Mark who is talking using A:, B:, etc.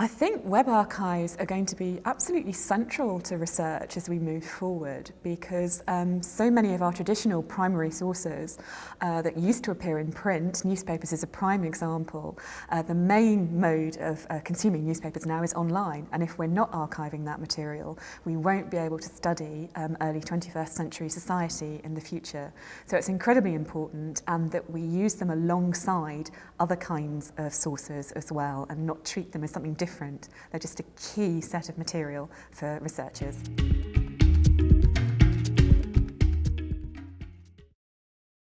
A: I think web archives are going to be absolutely central to research as we move forward because um, so many of our traditional primary sources uh, that used to appear in print, newspapers is a prime example, uh, the main mode of uh, consuming newspapers now is online and if we're not archiving that material we won't be able to study um, early 21st century society in the future. So it's incredibly important and that we use them alongside other kinds of sources as well and not treat them as something different different. They're just a key set of material for researchers.